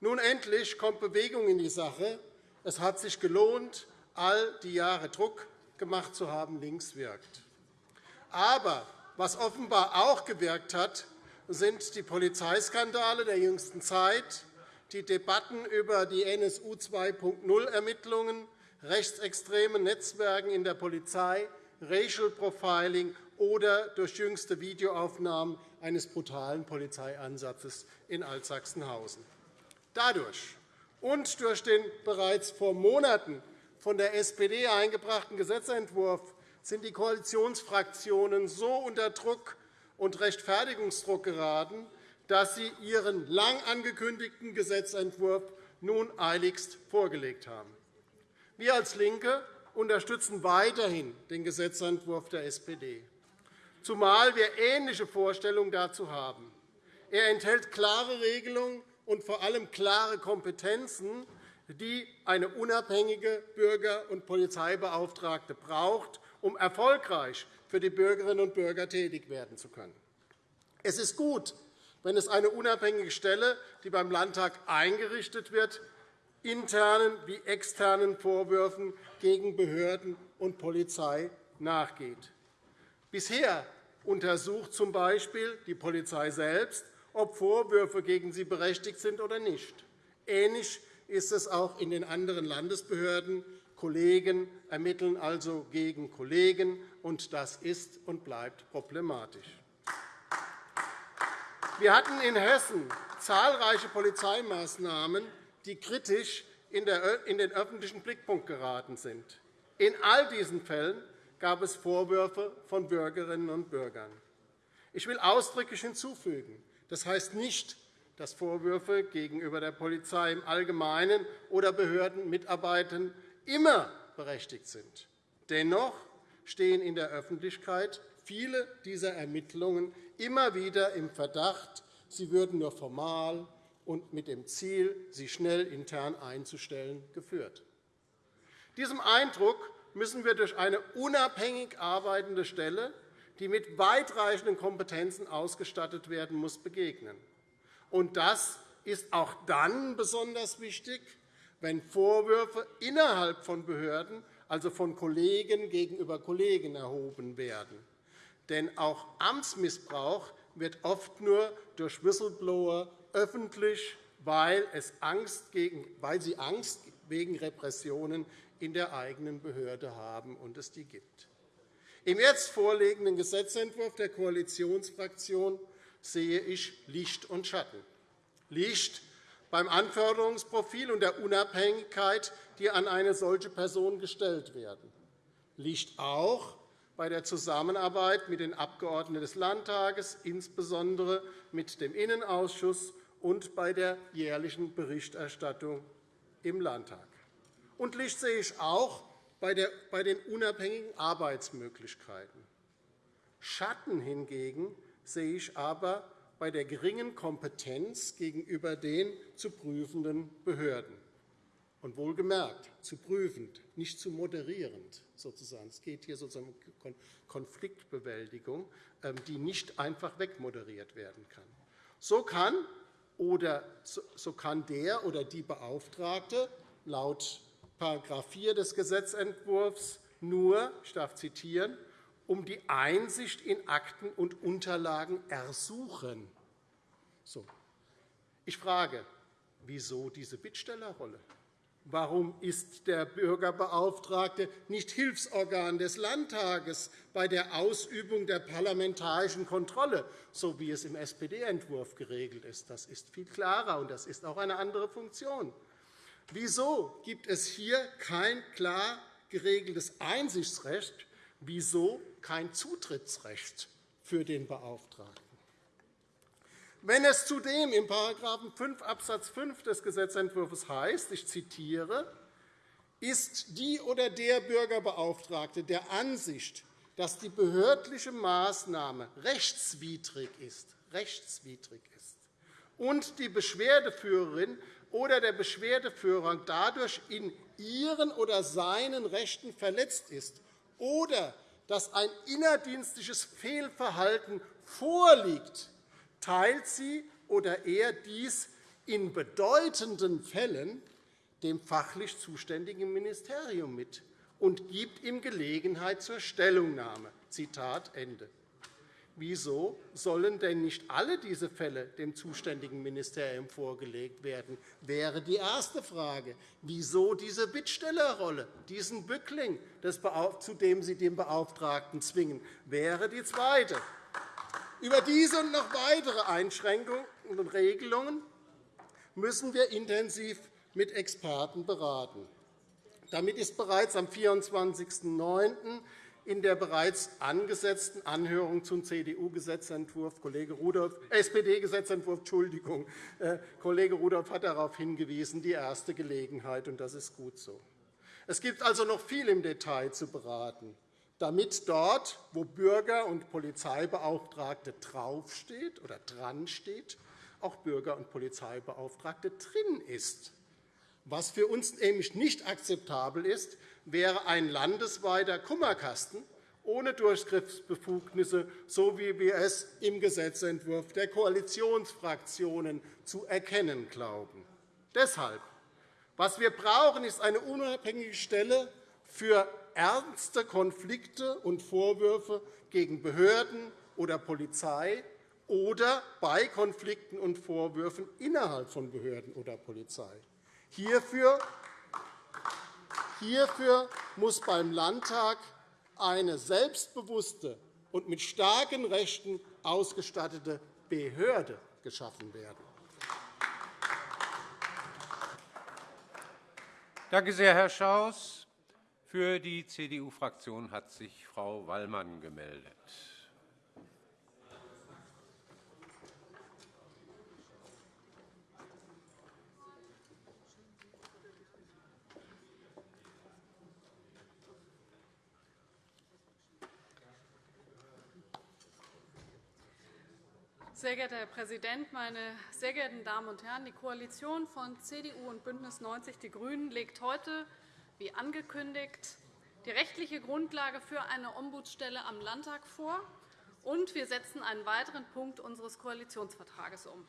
Nun endlich kommt Bewegung in die Sache. Es hat sich gelohnt, all die Jahre Druck gemacht zu haben, links wirkt. Aber was offenbar auch gewirkt hat, sind die Polizeiskandale der jüngsten Zeit, die Debatten über die NSU 2.0-Ermittlungen, rechtsextreme Netzwerke in der Polizei, Racial Profiling oder durch jüngste Videoaufnahmen eines brutalen Polizeieinsatzes in Altsachsenhausen. Dadurch und durch den bereits vor Monaten von der SPD eingebrachten Gesetzentwurf sind die Koalitionsfraktionen so unter Druck und Rechtfertigungsdruck geraten, dass sie ihren lang angekündigten Gesetzentwurf nun eiligst vorgelegt haben. Wir als LINKE unterstützen weiterhin den Gesetzentwurf der SPD, zumal wir ähnliche Vorstellungen dazu haben. Er enthält klare Regelungen und vor allem klare Kompetenzen, die eine unabhängige Bürger- und Polizeibeauftragte braucht, um erfolgreich für die Bürgerinnen und Bürger tätig werden zu können. Es ist gut, wenn es eine unabhängige Stelle, die beim Landtag eingerichtet wird, internen wie externen Vorwürfen gegen Behörden und Polizei nachgeht. Bisher untersucht z. B. die Polizei selbst, ob Vorwürfe gegen sie berechtigt sind oder nicht. Ähnlich ist es auch in den anderen Landesbehörden. Kollegen ermitteln also gegen Kollegen, und das ist und bleibt problematisch. Wir hatten in Hessen zahlreiche Polizeimaßnahmen, die kritisch in den öffentlichen Blickpunkt geraten sind. In all diesen Fällen gab es Vorwürfe von Bürgerinnen und Bürgern. Ich will ausdrücklich hinzufügen, das heißt nicht, dass Vorwürfe gegenüber der Polizei im Allgemeinen oder Behördenmitarbeitern immer berechtigt sind. Dennoch stehen in der Öffentlichkeit viele dieser Ermittlungen immer wieder im Verdacht, sie würden nur formal und mit dem Ziel, sie schnell intern einzustellen, geführt. Diesem Eindruck müssen wir durch eine unabhängig arbeitende Stelle die mit weitreichenden Kompetenzen ausgestattet werden muss, begegnen. Und das ist auch dann besonders wichtig, wenn Vorwürfe innerhalb von Behörden, also von Kollegen gegenüber Kollegen, erhoben werden. Denn auch Amtsmissbrauch wird oft nur durch Whistleblower öffentlich, weil, sie Angst wegen Repressionen in der eigenen Behörde haben und es die gibt. Im jetzt vorliegenden Gesetzentwurf der Koalitionsfraktion sehe ich Licht und Schatten. Licht beim Anforderungsprofil und der Unabhängigkeit, die an eine solche Person gestellt werden. Licht auch bei der Zusammenarbeit mit den Abgeordneten des Landtages, insbesondere mit dem Innenausschuss und bei der jährlichen Berichterstattung im Landtag. Und Licht sehe ich auch bei den unabhängigen Arbeitsmöglichkeiten. Schatten hingegen sehe ich aber bei der geringen Kompetenz gegenüber den zu prüfenden Behörden. Und wohlgemerkt, zu prüfend, nicht zu moderierend. Sozusagen. Es geht hier sozusagen um Konfliktbewältigung, ähm, die nicht einfach wegmoderiert werden kann. So kann, oder, so kann der oder die Beauftragte laut § 4 des Gesetzentwurfs nur, ich darf zitieren, um die Einsicht in Akten und Unterlagen ersuchen. So. Ich frage, wieso diese Bittstellerrolle? Warum ist der Bürgerbeauftragte nicht Hilfsorgan des Landtages bei der Ausübung der parlamentarischen Kontrolle, so wie es im SPD-Entwurf geregelt ist? Das ist viel klarer, und das ist auch eine andere Funktion. Wieso gibt es hier kein klar geregeltes Einsichtsrecht? Wieso kein Zutrittsrecht für den Beauftragten? Wenn es zudem in § 5 Abs. 5 des Gesetzentwurfs heißt, ich zitiere, ist die oder der Bürgerbeauftragte der Ansicht, dass die behördliche Maßnahme rechtswidrig ist, rechtswidrig ist und die Beschwerdeführerin oder der Beschwerdeführer dadurch in ihren oder seinen Rechten verletzt ist oder dass ein innerdienstliches Fehlverhalten vorliegt, teilt sie oder er dies in bedeutenden Fällen dem fachlich zuständigen Ministerium mit und gibt ihm Gelegenheit zur Stellungnahme. Zitat Ende. Wieso sollen denn nicht alle diese Fälle dem zuständigen Ministerium vorgelegt werden, wäre die erste Frage. Wieso diese Bittstellerrolle, diesen Bückling, zu dem Sie den Beauftragten zwingen, wäre die zweite. Über diese und noch weitere Einschränkungen und Regelungen müssen wir intensiv mit Experten beraten. Damit ist bereits am 24.09 in der bereits angesetzten Anhörung zum CDU-Gesetzentwurf, Kollege Rudolph, SPD-Gesetzentwurf, Entschuldigung, äh, Kollege Rudolph hat darauf hingewiesen, die erste Gelegenheit, und das ist gut so. Es gibt also noch viel im Detail zu beraten, damit dort, wo Bürger- und Polizeibeauftragte draufsteht oder dran steht, auch Bürger- und Polizeibeauftragte drin ist. Was für uns nämlich nicht akzeptabel ist, wäre ein landesweiter Kummerkasten ohne Durchgriffsbefugnisse, so wie wir es im Gesetzentwurf der Koalitionsfraktionen zu erkennen glauben. Deshalb, was wir brauchen, ist eine unabhängige Stelle für ernste Konflikte und Vorwürfe gegen Behörden oder Polizei oder bei Konflikten und Vorwürfen innerhalb von Behörden oder Polizei. Hierfür Hierfür muss beim Landtag eine selbstbewusste und mit starken Rechten ausgestattete Behörde geschaffen werden. Danke sehr, Herr Schaus. Für die CDU-Fraktion hat sich Frau Wallmann gemeldet. Sehr geehrter Herr Präsident, meine sehr geehrten Damen und Herren! Die Koalition von CDU und BÜNDNIS 90 die GRÜNEN legt heute, wie angekündigt, die rechtliche Grundlage für eine Ombudsstelle am Landtag vor, und wir setzen einen weiteren Punkt unseres Koalitionsvertrages um.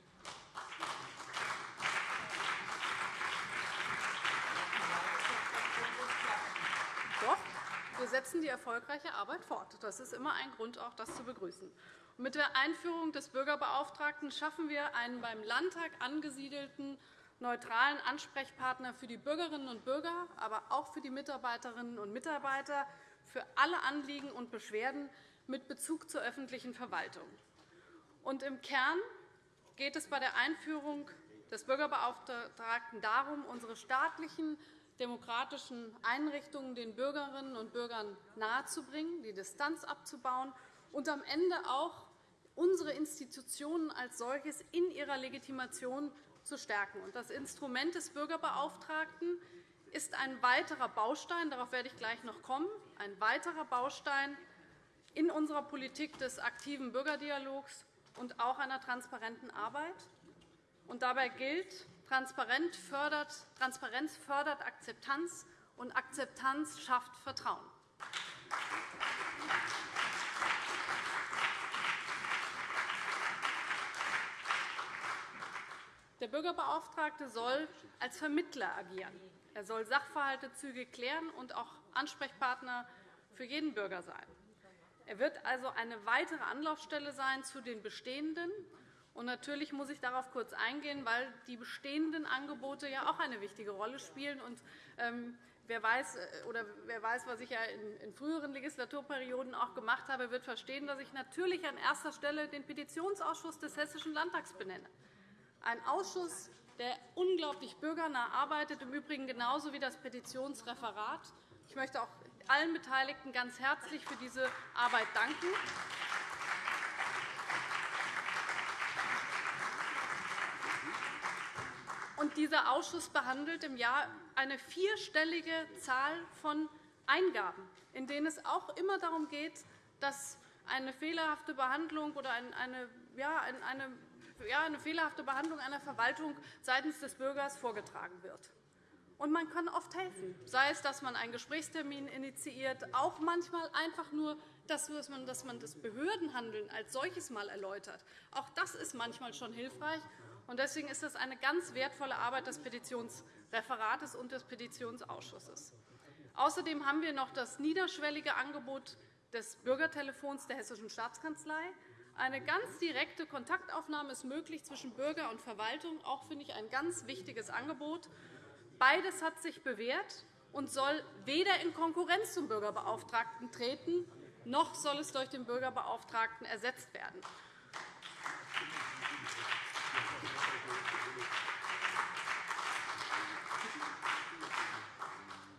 Doch, wir setzen die erfolgreiche Arbeit fort. Das ist immer ein Grund, auch das zu begrüßen. Mit der Einführung des Bürgerbeauftragten schaffen wir einen beim Landtag angesiedelten neutralen Ansprechpartner für die Bürgerinnen und Bürger, aber auch für die Mitarbeiterinnen und Mitarbeiter, für alle Anliegen und Beschwerden mit Bezug zur öffentlichen Verwaltung. Und Im Kern geht es bei der Einführung des Bürgerbeauftragten darum, unsere staatlichen demokratischen Einrichtungen den Bürgerinnen und Bürgern nahezubringen, die Distanz abzubauen und am Ende auch unsere Institutionen als solches in ihrer Legitimation zu stärken. Das Instrument des Bürgerbeauftragten ist ein weiterer Baustein, darauf werde ich gleich noch kommen, ein weiterer Baustein in unserer Politik des aktiven Bürgerdialogs und auch einer transparenten Arbeit. Dabei gilt, Transparenz fördert Akzeptanz, und Akzeptanz schafft Vertrauen. Der Bürgerbeauftragte soll als Vermittler agieren. Er soll Sachverhalte zügig klären und auch Ansprechpartner für jeden Bürger sein. Er wird also eine weitere Anlaufstelle sein zu den bestehenden. Und natürlich muss ich darauf kurz eingehen, weil die bestehenden Angebote ja auch eine wichtige Rolle spielen. Und, ähm, wer, weiß, äh, oder wer weiß, was ich ja in, in früheren Legislaturperioden auch gemacht habe, wird verstehen, dass ich natürlich an erster Stelle den Petitionsausschuss des Hessischen Landtags benenne. Ein Ausschuss, der unglaublich bürgernah arbeitet, im Übrigen genauso wie das Petitionsreferat. Ich möchte auch allen Beteiligten ganz herzlich für diese Arbeit danken. Und dieser Ausschuss behandelt im Jahr eine vierstellige Zahl von Eingaben, in denen es auch immer darum geht, dass eine fehlerhafte Behandlung oder eine, ja, eine, eine fehlerhafte Behandlung einer Verwaltung seitens des Bürgers vorgetragen wird. Und man kann oft helfen, sei es, dass man einen Gesprächstermin initiiert, auch manchmal einfach nur, dass man das Behördenhandeln als solches mal erläutert. Auch das ist manchmal schon hilfreich. Deswegen ist das eine ganz wertvolle Arbeit des Petitionsreferates und des Petitionsausschusses. Außerdem haben wir noch das niederschwellige Angebot des Bürgertelefons der Hessischen Staatskanzlei. Eine ganz direkte Kontaktaufnahme ist möglich zwischen Bürger und Verwaltung. Auch finde ich ein ganz wichtiges Angebot. Beides hat sich bewährt und soll weder in Konkurrenz zum Bürgerbeauftragten treten, noch soll es durch den Bürgerbeauftragten ersetzt werden.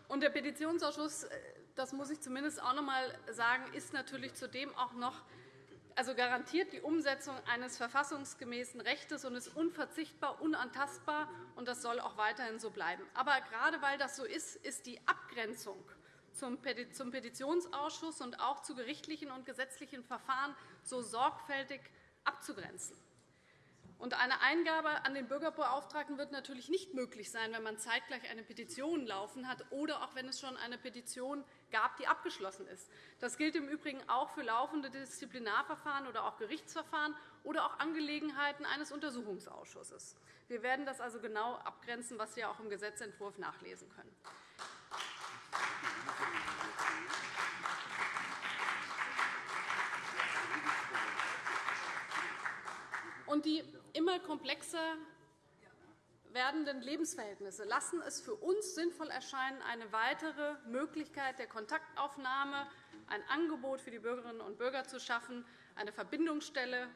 Und der Petitionsausschuss, äh, das muss ich zumindest auch noch einmal sagen, ist natürlich zudem auch noch also garantiert die Umsetzung eines verfassungsgemäßen Rechts und ist unverzichtbar, unantastbar. und Das soll auch weiterhin so bleiben. Aber gerade weil das so ist, ist die Abgrenzung zum Petitionsausschuss und auch zu gerichtlichen und gesetzlichen Verfahren so sorgfältig abzugrenzen. Und eine Eingabe an den Bürgerbeauftragten wird natürlich nicht möglich sein, wenn man zeitgleich eine Petition laufen hat oder auch wenn es schon eine Petition gab, die abgeschlossen ist. Das gilt im Übrigen auch für laufende Disziplinarverfahren oder auch Gerichtsverfahren oder auch Angelegenheiten eines Untersuchungsausschusses. Wir werden das also genau abgrenzen, was Sie auch im Gesetzentwurf nachlesen können. Und die immer komplexer werdenden Lebensverhältnisse lassen es für uns sinnvoll erscheinen, eine weitere Möglichkeit der Kontaktaufnahme, ein Angebot für die Bürgerinnen und Bürger zu schaffen, eine Verbindungsstelle,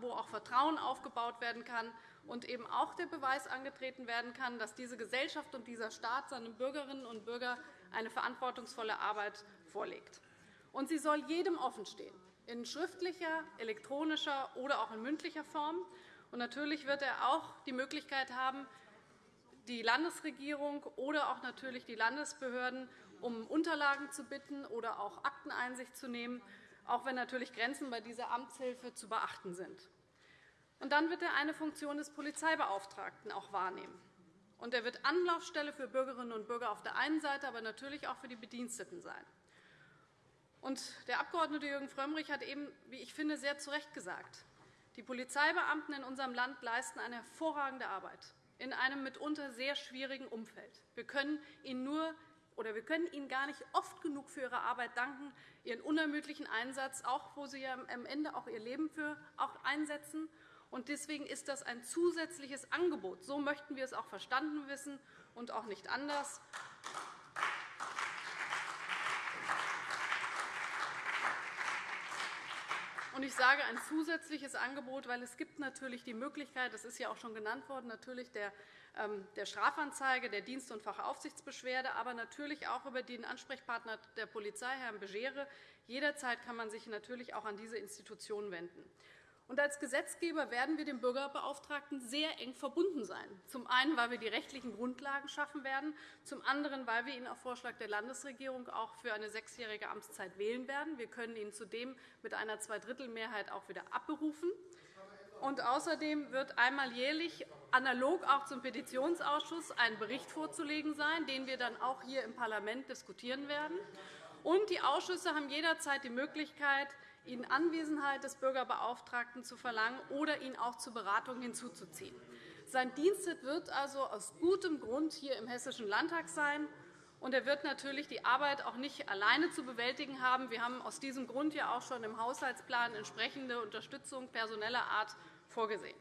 wo auch Vertrauen aufgebaut werden kann und eben auch der Beweis angetreten werden kann, dass diese Gesellschaft und dieser Staat seinen Bürgerinnen und Bürgern eine verantwortungsvolle Arbeit vorlegt. Und sie soll jedem offenstehen in schriftlicher, elektronischer oder auch in mündlicher Form. Und natürlich wird er auch die Möglichkeit haben, die Landesregierung oder auch natürlich die Landesbehörden um Unterlagen zu bitten oder auch Akteneinsicht zu nehmen, auch wenn natürlich Grenzen bei dieser Amtshilfe zu beachten sind. Und dann wird er eine Funktion des Polizeibeauftragten auch wahrnehmen. Und er wird Anlaufstelle für Bürgerinnen und Bürger auf der einen Seite, aber natürlich auch für die Bediensteten sein. Der Abg. Jürgen Frömmrich hat eben, wie ich finde, sehr zu Recht gesagt, die Polizeibeamten in unserem Land leisten eine hervorragende Arbeit in einem mitunter sehr schwierigen Umfeld. Wir können ihnen nur oder wir können Ihnen gar nicht oft genug für Ihre Arbeit danken, Ihren unermüdlichen Einsatz, auch wo Sie am Ende auch Ihr Leben für auch einsetzen. Und deswegen ist das ein zusätzliches Angebot. So möchten wir es auch verstanden wissen und auch nicht anders. Ich sage ein zusätzliches Angebot, weil es gibt natürlich die Möglichkeit, das ist ja auch schon genannt worden, natürlich der, ähm, der Strafanzeige, der Dienst- und Fachaufsichtsbeschwerde, aber natürlich auch über den Ansprechpartner der Polizei, Herrn Begere. Jederzeit kann man sich natürlich auch an diese Institution wenden. Und als Gesetzgeber werden wir dem Bürgerbeauftragten sehr eng verbunden sein. Zum einen, weil wir die rechtlichen Grundlagen schaffen werden, zum anderen, weil wir ihn auf Vorschlag der Landesregierung auch für eine sechsjährige Amtszeit wählen werden. Wir können ihn zudem mit einer Zweidrittelmehrheit auch wieder abberufen. Und außerdem wird einmal jährlich analog auch zum Petitionsausschuss ein Bericht vorzulegen sein, den wir dann auch hier im Parlament diskutieren werden. Und die Ausschüsse haben jederzeit die Möglichkeit, in Anwesenheit des Bürgerbeauftragten zu verlangen oder ihn auch zur Beratung hinzuzuziehen. Sein Dienst wird also aus gutem Grund hier im Hessischen Landtag sein. Und er wird natürlich die Arbeit auch nicht alleine zu bewältigen haben. Wir haben aus diesem Grund ja auch schon im Haushaltsplan entsprechende Unterstützung personeller Art vorgesehen.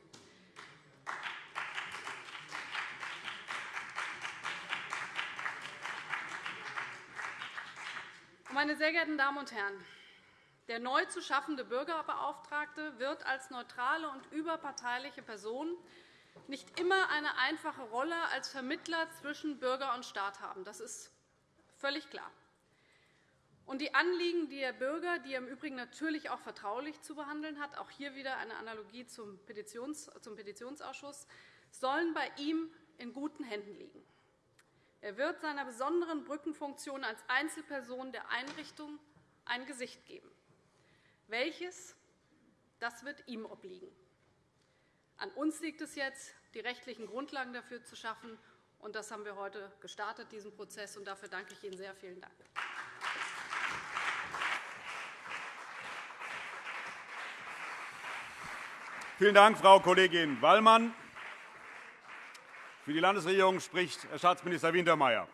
Meine sehr geehrten Damen und Herren, der neu zu schaffende Bürgerbeauftragte wird als neutrale und überparteiliche Person nicht immer eine einfache Rolle als Vermittler zwischen Bürger und Staat haben. Das ist völlig klar. Und die Anliegen der Bürger, die er im Übrigen natürlich auch vertraulich zu behandeln hat, auch hier wieder eine Analogie zum Petitionsausschuss, sollen bei ihm in guten Händen liegen. Er wird seiner besonderen Brückenfunktion als Einzelperson der Einrichtung ein Gesicht geben. Welches? Das wird ihm obliegen. An uns liegt es jetzt, die rechtlichen Grundlagen dafür zu schaffen. Und das haben wir heute gestartet, diesen Prozess. Und dafür danke ich Ihnen sehr. Vielen Dank. Vielen Dank, Frau Kollegin Wallmann. Für die Landesregierung spricht Herr Staatsminister Wintermeyer.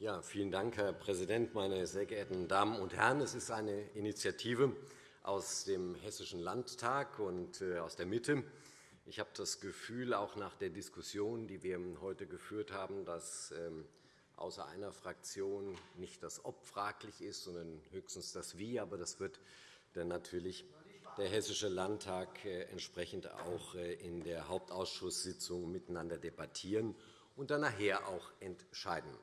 Ja, vielen Dank, Herr Präsident, meine sehr geehrten Damen und Herren! Es ist eine Initiative aus dem Hessischen Landtag und äh, aus der Mitte. Ich habe das Gefühl, auch nach der Diskussion, die wir heute geführt haben, dass ähm, außer einer Fraktion nicht das Ob fraglich ist, sondern höchstens das Wie. Aber das wird dann natürlich der Hessische Landtag äh, entsprechend auch äh, in der Hauptausschusssitzung miteinander debattieren und dann nachher auch entscheiden.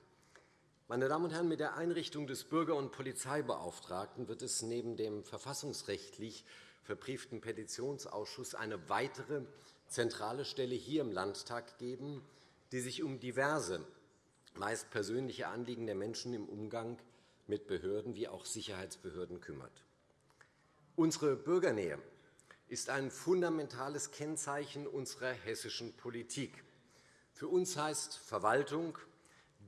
Meine Damen und Herren, mit der Einrichtung des Bürger- und Polizeibeauftragten wird es neben dem verfassungsrechtlich verbrieften Petitionsausschuss eine weitere zentrale Stelle hier im Landtag geben, die sich um diverse, meist persönliche Anliegen der Menschen im Umgang mit Behörden wie auch Sicherheitsbehörden kümmert. Unsere Bürgernähe ist ein fundamentales Kennzeichen unserer hessischen Politik. Für uns heißt Verwaltung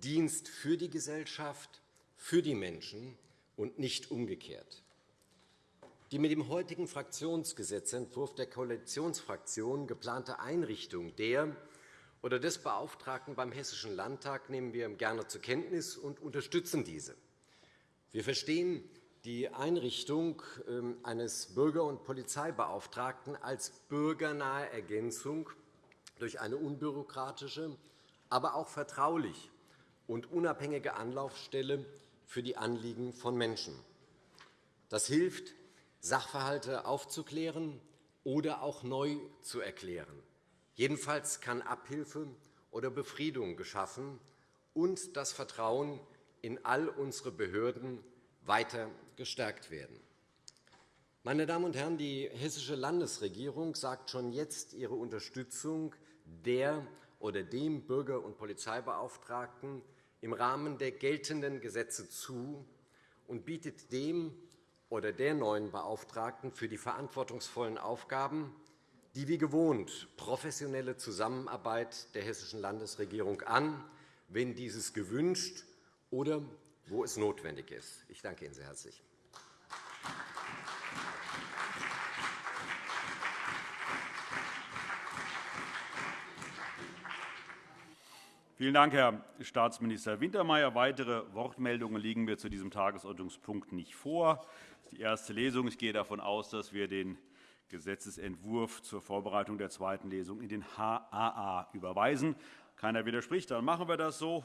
Dienst für die Gesellschaft, für die Menschen und nicht umgekehrt. Die mit dem heutigen Fraktionsgesetzentwurf der Koalitionsfraktion geplante Einrichtung der oder des Beauftragten beim Hessischen Landtag nehmen wir gerne zur Kenntnis und unterstützen diese. Wir verstehen die Einrichtung ähm, eines Bürger- und Polizeibeauftragten als bürgernahe Ergänzung durch eine unbürokratische, aber auch vertraulich und unabhängige Anlaufstelle für die Anliegen von Menschen. Das hilft, Sachverhalte aufzuklären oder auch neu zu erklären. Jedenfalls kann Abhilfe oder Befriedung geschaffen und das Vertrauen in all unsere Behörden weiter gestärkt werden. Meine Damen und Herren, die Hessische Landesregierung sagt schon jetzt ihre Unterstützung der oder dem Bürger- und Polizeibeauftragten im Rahmen der geltenden Gesetze zu und bietet dem oder der neuen Beauftragten für die verantwortungsvollen Aufgaben die wie gewohnt professionelle Zusammenarbeit der Hessischen Landesregierung an, wenn dieses gewünscht oder wo es notwendig ist. Ich danke Ihnen sehr herzlich. Vielen Dank, Herr Staatsminister Wintermeyer. Weitere Wortmeldungen liegen mir zu diesem Tagesordnungspunkt nicht vor. Das ist die erste Lesung. Ich gehe davon aus, dass wir den Gesetzentwurf zur Vorbereitung der zweiten Lesung in den HAA überweisen. Keiner widerspricht, dann machen wir das so.